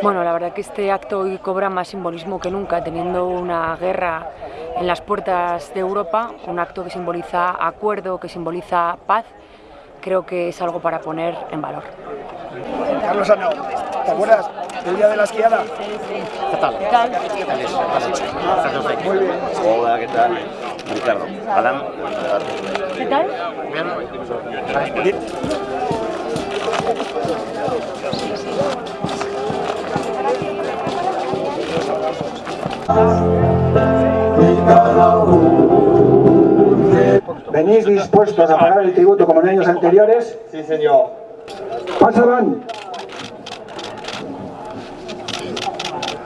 Bueno, la verdad que este acto hoy cobra más simbolismo que nunca, teniendo una guerra en las puertas de Europa, un acto que simboliza acuerdo, que simboliza paz, creo que es algo para poner en valor. Carlos Arnau, ¿te acuerdas del día de la esquiada? ¿Qué tal? ¿Qué tal? Muy bien. Hola, ¿qué tal? Ricardo. Alan. ¿Qué tal? ¿Venís dispuestos a pagar el tributo como en años anteriores? Sí, señor. ¡Pasaban!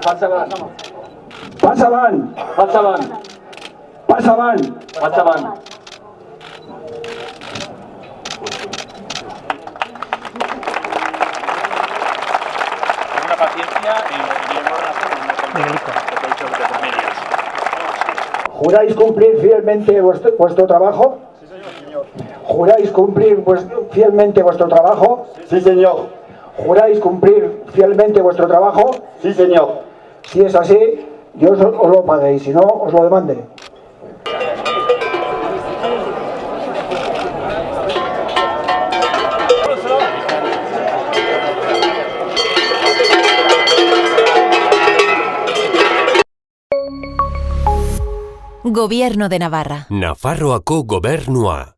Pasaban, ¡Pasaban! pasaban, ¡Pasaban! pasaban. Una paciencia y ¿Juráis cumplir fielmente vuestro, vuestro trabajo? Sí, señor. ¿Juráis cumplir fielmente vuestro trabajo? Sí, señor. ¿Juráis cumplir fielmente vuestro trabajo? Sí, señor. Si es así, Dios os os lo pague y si no, os lo demande. Gobierno de Navarra. Nafarroako gobernua